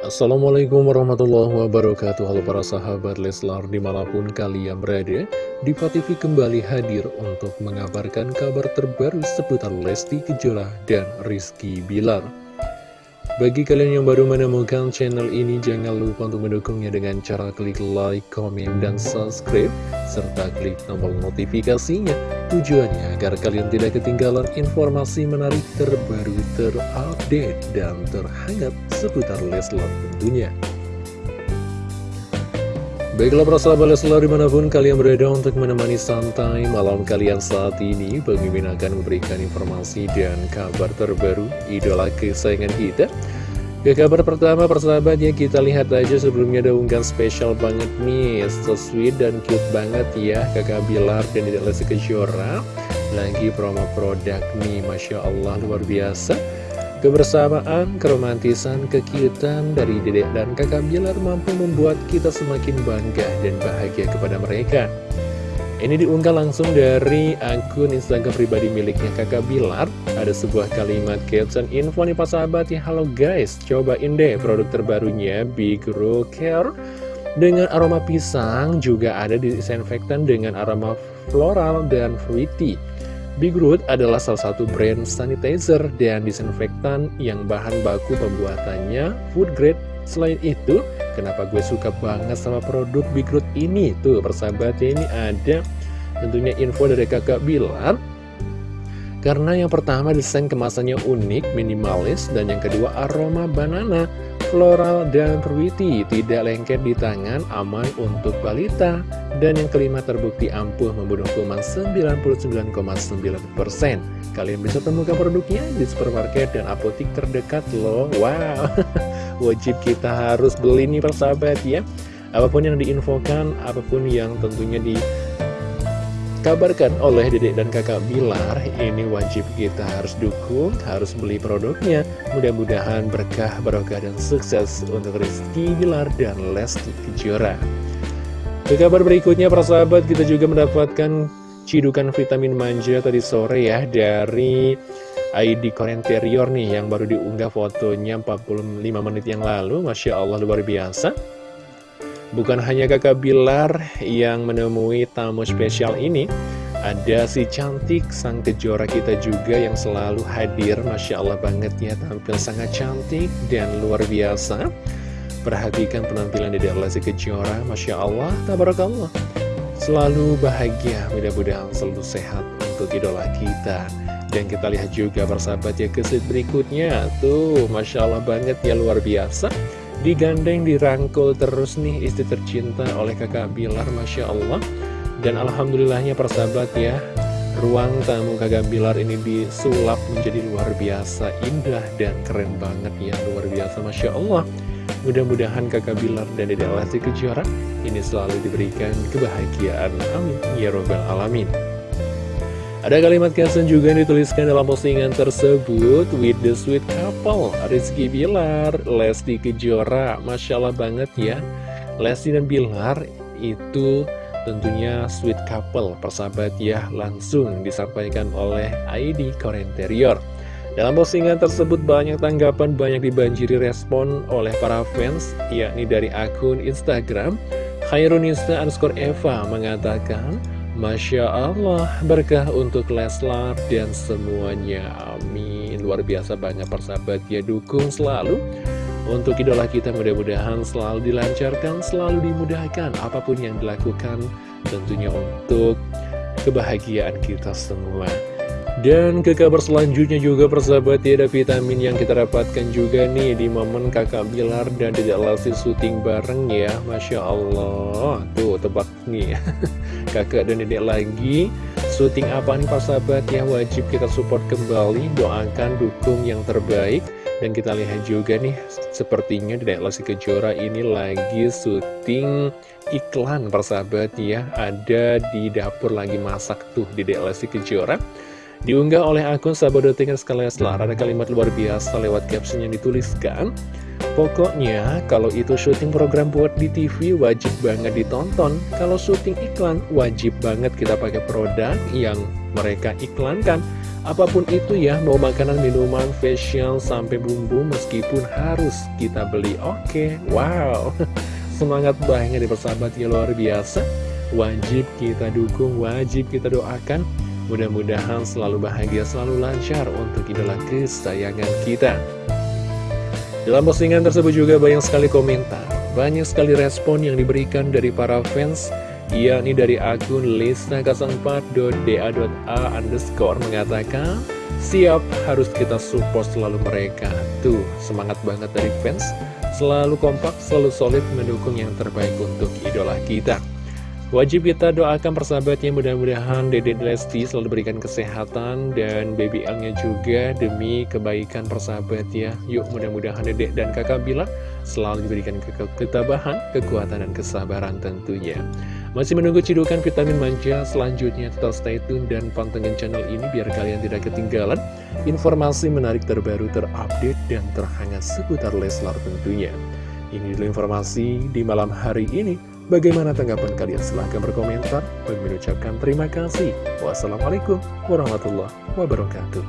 Assalamualaikum warahmatullahi wabarakatuh. Halo para sahabat Leslar di mana pun kalian berada Diva TV kembali hadir untuk mengabarkan kabar terbaru seputar Lesti Kejora dan Rizky Bilar bagi kalian yang baru menemukan channel ini, jangan lupa untuk mendukungnya dengan cara klik like, komen, dan subscribe, serta klik tombol notifikasinya. Tujuannya agar kalian tidak ketinggalan informasi menarik terbaru, terupdate, dan terhangat seputar Leslar tentunya. Baiklah para sahabat Leslar di mana pun kalian berada untuk menemani santai malam kalian saat ini Pemimpin akan memberikan informasi dan kabar terbaru idola kesayangan kita. Ke kabar pertama persahabat ya kita lihat aja sebelumnya ada unggahan spesial banget nih. So sweet dan cute banget ya kakak Bilar dan Dedek Lesti Kejora. Lagi promo produk nih Masya Allah luar biasa Kebersamaan, keromantisan, kekiutan dari Dedek dan kakak Bilar mampu membuat kita semakin bangga dan bahagia kepada mereka. Ini diunggah langsung dari akun Instagram pribadi miliknya kakak Bilar. Ada sebuah kalimat caption info nih pak sahabat ya Halo guys, cobain deh produk terbarunya Big Row Care. Dengan aroma pisang juga ada disinfektan dengan aroma floral dan fruity Big Root adalah salah satu brand sanitizer dan disinfektan yang bahan baku pembuatannya food grade Selain itu, kenapa gue suka banget sama produk Big Root ini? Tuh, persahabatnya ini ada tentunya info dari kakak Bilar. Karena yang pertama desain kemasannya unik, minimalis, dan yang kedua aroma banana, floral, dan fruity. Tidak lengket di tangan, aman untuk balita. Dan yang kelima terbukti ampuh membunuh kuman 99,9%. Kalian bisa temukan produknya di supermarket dan apotik terdekat loh. Wow! wajib kita harus beli nih persahabat ya apa pun yang diinfokan apa pun yang tentunya dikabarkan oleh dedek dan kakak Bilar ini wajib kita harus dukung harus beli produknya. Mudah-mudahan berkah barokah dan sukses untuk Rizky Bilar dan Lesti Kejora. Ke kabar berikutnya persahabat kita juga mendapatkan cidukan vitamin manja tadi sore ya dari ID Korenterior nih yang baru diunggah fotonya 45 menit yang lalu. Masya Allah luar biasa Bukan hanya kakak Bilar yang menemui tamu spesial ini Ada si cantik sang kejora kita juga yang selalu hadir. Masya Allah banget ya tampil sangat cantik dan luar biasa. Perhatikan penampilan dari Allah si kejora Masya Allah, tabarakallah. Selalu bahagia, mudah-mudahan selalu sehat untuk idola kita. Dan kita lihat juga persahabat ya kesit berikutnya. Tuh Masya Allah banget ya luar biasa Digandeng dirangkul terus nih istri tercinta oleh kakak Bilar Masya Allah Dan Alhamdulillahnya persahabat ya Ruang tamu kakak Bilar ini disulap menjadi luar biasa indah dan keren banget ya Luar biasa Masya Allah Mudah-mudahan kakak Bilar dan Dede Lesti Kejora ini selalu diberikan kebahagiaan. Amin. Ya Robbal Alamin. Ada kalimat caption juga yang dituliskan dalam postingan tersebut With the sweet couple Rizky Bilar, Lesti Kejora Masya Allah banget ya. Lesti dan Bilar itu tentunya sweet couple Persahabat ya langsung disampaikan oleh ID Korenterior Dalam postingan tersebut banyak tanggapan Banyak dibanjiri respon oleh para fans Yakni dari akun Instagram Khairunista underscore Eva mengatakan Masya Allah, berkah untuk Leslar dan semuanya, amin. Luar biasa banyak persahabat ya, dukung selalu. Untuk idola kita mudah-mudahan selalu dilancarkan, selalu dimudahkan Apa pun yang dilakukan. Tentunya untuk kebahagiaan kita semua dan ke kabar selanjutnya juga persahabat ya ada vitamin yang kita dapatkan juga nih di momen kakak Bilar dan tidak Lesti syuting bareng ya. Masya Allah. Tuh tebak nih. Kakak dan dedek lagi. Syuting apa nih persahabat? Ya wajib kita support kembali. Doakan dukung yang terbaik. Dan kita lihat juga nih sepertinya dedek Lesti Kejora ini lagi syuting iklan persahabat ya. Ada di dapur lagi masak tuh dedek Lesti Kejora Diunggah oleh akun sekalian setelah ada kalimat luar biasa lewat caption yang dituliskan Pokoknya kalau itu syuting program buat di TV wajib banget ditonton Kalau syuting iklan wajib banget kita pakai produk yang mereka iklankan Apa pun itu ya, mau makanan, minuman, facial, sampai bumbu meskipun harus kita beli. Oke, wow, semangat banget di persahabat ya luar biasa. Wajib kita dukung, wajib kita doakan. Mudah-mudahan selalu bahagia, selalu lancar untuk idola kesayangan kita. Dalam postingan tersebut juga banyak sekali komentar, banyak sekali respon yang diberikan dari para fans yakni dari akun lista04.da.a underscore mengatakan siap harus kita support selalu mereka. Tuh semangat banget dari fans. Selalu kompak selalu solid mendukung yang terbaik untuk idola kita Wajib kita doakan persahabatnya mudah-mudahan Dede Lesti selalu berikan kesehatan dan baby L-nya juga demi kebaikan persahabat ya. Yuk mudah-mudahan Dede dan kakak Bila selalu diberikan ke ketabahan, kekuatan, dan kesabaran tentunya. Masih menunggu cidukan vitamin manja selanjutnya tetap stay tune dan pantengin channel ini biar kalian tidak ketinggalan informasi menarik terbaru terupdate dan terhangat seputar Leslar tentunya. Ini dulu informasi di malam hari ini. Bagaimana tanggapan kalian? Silahkan berkomentar. Bagi mengucapkan terima kasih. Wassalamualaikum warahmatullahi wabarakatuh.